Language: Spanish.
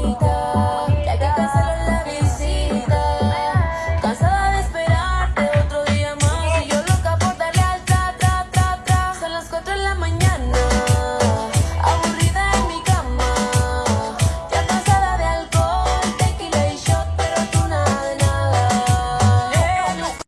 Ya te cansaron la visita. Cansada de esperarte otro día más Y yo lo que aportaré al tra tra tra tra. Son las cuatro en la mañana.